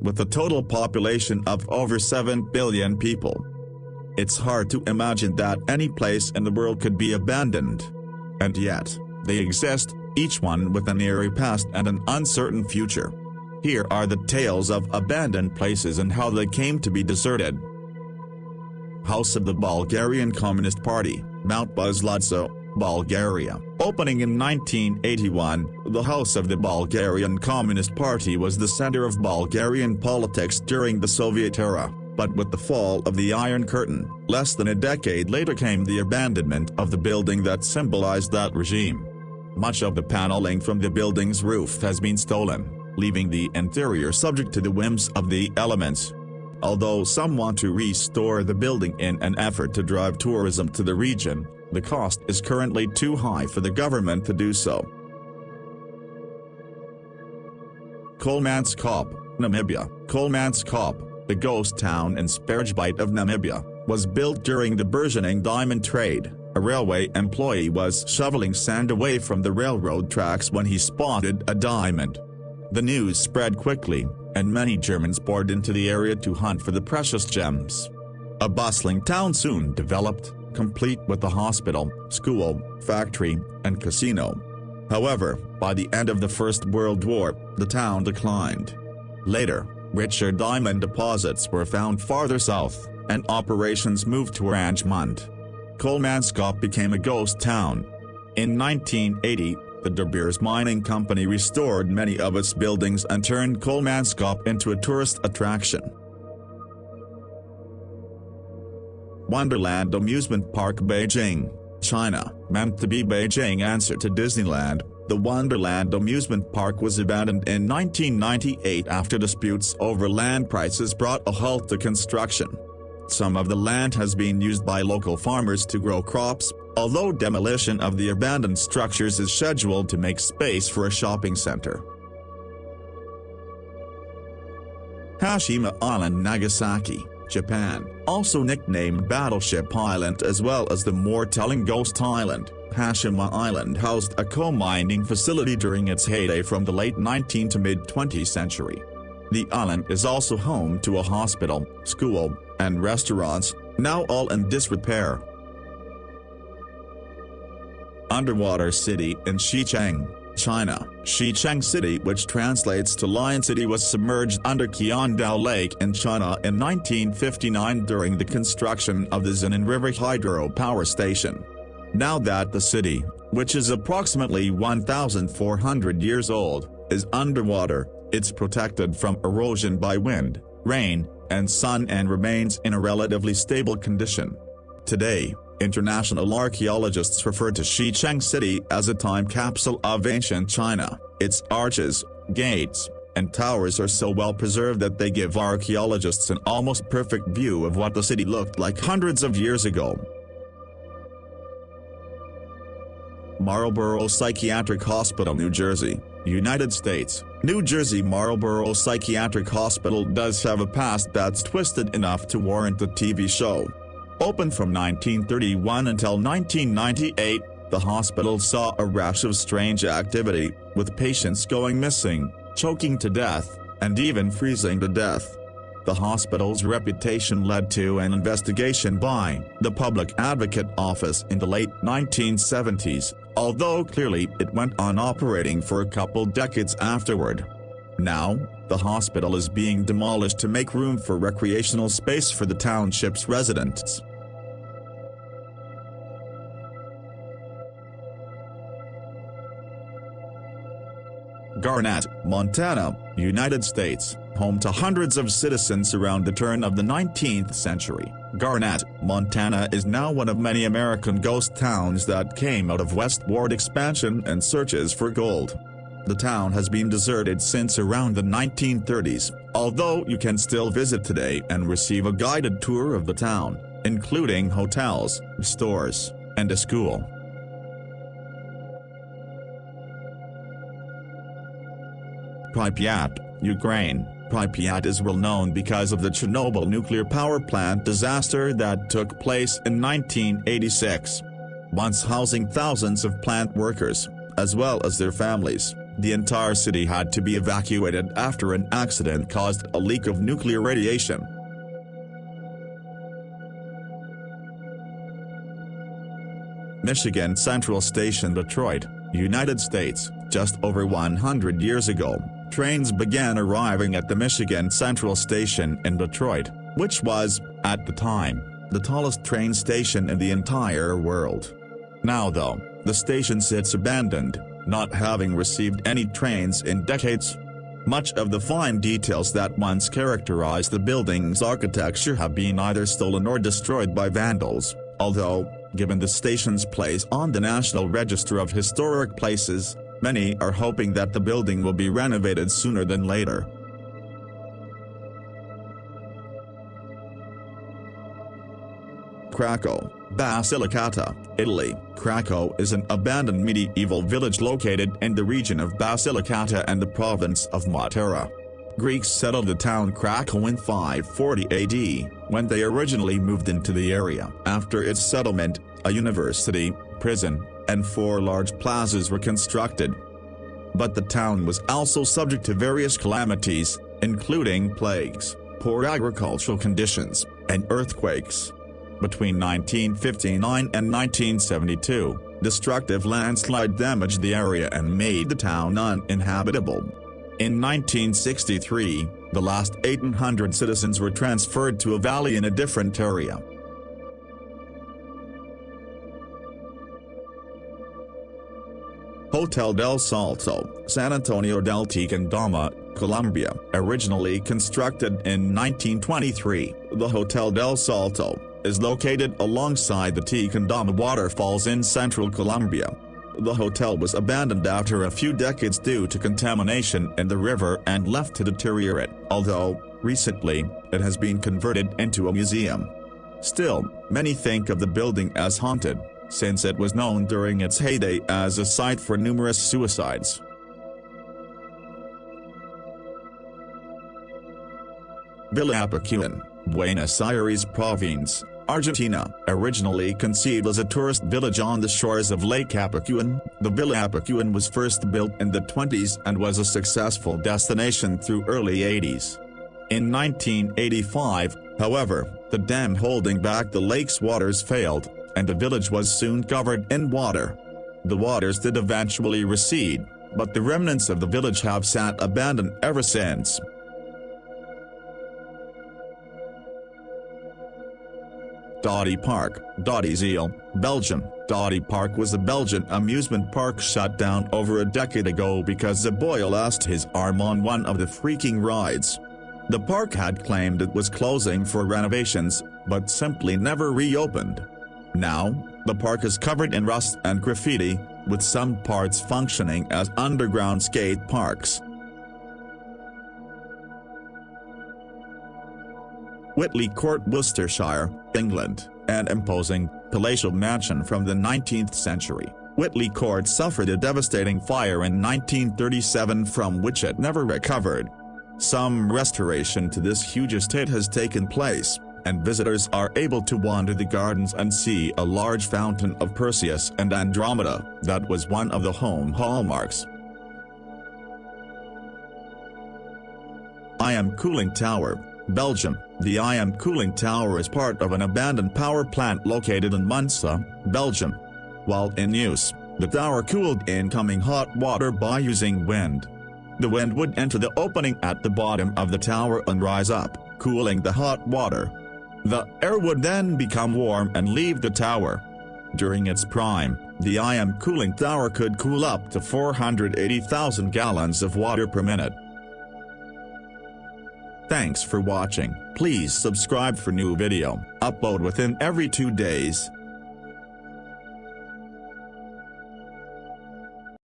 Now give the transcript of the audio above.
with a total population of over 7 billion people. It's hard to imagine that any place in the world could be abandoned. And yet, they exist, each one with an eerie past and an uncertain future. Here are the tales of abandoned places and how they came to be deserted. House of the Bulgarian Communist Party, Mount Buzludzha, Bulgaria. Opening in 1981, the House of the Bulgarian Communist Party was the center of Bulgarian politics during the Soviet era, but with the fall of the Iron Curtain, less than a decade later came the abandonment of the building that symbolized that regime. Much of the paneling from the building's roof has been stolen, leaving the interior subject to the whims of the elements. Although some want to restore the building in an effort to drive tourism to the region, the cost is currently too high for the government to do so. Kolmanskop, Namibia Kolmanskop, the ghost town in Sperrgebiet of Namibia, was built during the burgeoning diamond trade. A railway employee was shoveling sand away from the railroad tracks when he spotted a diamond. The news spread quickly, and many Germans poured into the area to hunt for the precious gems. A bustling town soon developed, complete with a hospital, school, factory, and casino. However, by the end of the First World War, the town declined. Later, richer diamond deposits were found farther south, and operations moved to Oranjemund. Kolmanskop became a ghost town. In 1980, the De Beers Mining Company restored many of its buildings and turned Kolmanskop into a tourist attraction. Wonderland Amusement Park Beijing, China, meant to be Beijing answer to Disneyland, the Wonderland Amusement Park was abandoned in 1998 after disputes over land prices brought a halt to construction. Some of the land has been used by local farmers to grow crops, although demolition of the abandoned structures is scheduled to make space for a shopping center. Hashima Island Nagasaki Japan, also nicknamed Battleship Island as well as the more telling Ghost Island. Hashima Island housed a coal mining facility during its heyday from the late 19th to mid-20th century. The island is also home to a hospital, school, and restaurants, now all in disrepair. Underwater City in Shicheng China, Shicheng City which translates to Lion City was submerged under Qiandao Lake in China in 1959 during the construction of the Xin'an River Hydro Power Station. Now that the city, which is approximately 1,400 years old, is underwater, it's protected from erosion by wind, rain, and sun and remains in a relatively stable condition. Today, International archaeologists refer to Shicheng City as a time capsule of ancient China. Its arches, gates, and towers are so well preserved that they give archaeologists an almost perfect view of what the city looked like hundreds of years ago. Marlboro Psychiatric Hospital New Jersey, United States New Jersey Marlboro Psychiatric Hospital does have a past that's twisted enough to warrant a TV show. Open from 1931 until 1998, the hospital saw a rash of strange activity, with patients going missing, choking to death, and even freezing to death. The hospital's reputation led to an investigation by the Public Advocate Office in the late 1970s, although clearly it went on operating for a couple decades afterward. Now, the hospital is being demolished to make room for recreational space for the township's residents. Garnet, Montana, United States, home to hundreds of citizens around the turn of the 19th century. Garnet, Montana is now one of many American ghost towns that came out of westward expansion and searches for gold. The town has been deserted since around the 1930s, although you can still visit today and receive a guided tour of the town, including hotels, stores, and a school. Pripyat, Ukraine. Pripyat is well known because of the Chernobyl nuclear power plant disaster that took place in 1986. Once housing thousands of plant workers, as well as their families, the entire city had to be evacuated after an accident caused a leak of nuclear radiation. Michigan Central Station Detroit, United States, just over 100 years ago, trains began arriving at the Michigan Central Station in Detroit, which was, at the time, the tallest train station in the entire world. Now though, the station sits abandoned, not having received any trains in decades. Much of the fine details that once characterized the building's architecture have been either stolen or destroyed by vandals, although, given the station's place on the National Register of Historic Places, many are hoping that the building will be renovated sooner than later. Craco, Basilicata, Italy. Craco is an abandoned medieval village located in the region of Basilicata and the province of Matera. Greeks settled the town Craco in 540 AD, when they originally moved into the area. After its settlement, a university, prison, and four large plazas were constructed. But the town was also subject to various calamities, including plagues, poor agricultural conditions, and earthquakes. Between 1959 and 1972, destructive landslide damaged the area and made the town uninhabitable. In 1963, the last 800 citizens were transferred to a valley in a different area. Hotel del Salto, San Antonio del Tequendama, Colombia. Originally constructed in 1923, the Hotel del Salto is located alongside the Tequendama waterfalls in central Colombia. The hotel was abandoned after a few decades due to contamination in the river and left to deteriorate, although, recently, it has been converted into a museum. Still, many think of the building as haunted, since it was known during its heyday as a site for numerous suicides. Villa Epecuén, Buenos Aires Province, Argentina, originally conceived as a tourist village on the shores of Lake Epecuén, the Villa Epecuén was first built in the 20s and was a successful destination through early 80s. In 1985, however, the dam holding back the lake's waters failed, and the village was soon covered in water. The waters did eventually recede, but the remnants of the village have sat abandoned ever since. Dodi Park, Dadizele, Belgium. Dadipark was a Belgian amusement park shut down over a decade ago because a boy lost his arm on one of the freaking rides. The park had claimed it was closing for renovations, but simply never reopened. Now, the park is covered in rust and graffiti, with some parts functioning as underground skate parks. Witley Court Worcestershire, England, an imposing, palatial mansion from the 19th century. Witley Court suffered a devastating fire in 1937 from which it never recovered. Some restoration to this huge estate has taken place, and visitors are able to wander the gardens and see a large fountain of Perseus and Andromeda, that was one of the home hallmarks. IM Cooling Tower, Belgium. The IM cooling tower is part of an abandoned power plant located in Monceau, Belgium. While in use, the tower cooled incoming hot water by using wind. The wind would enter the opening at the bottom of the tower and rise up, cooling the hot water. The air would then become warm and leave the tower. During its prime, the IM cooling tower could cool up to 480,000 gallons of water per minute. Thanks for watching. Please subscribe for new video, upload within every two days.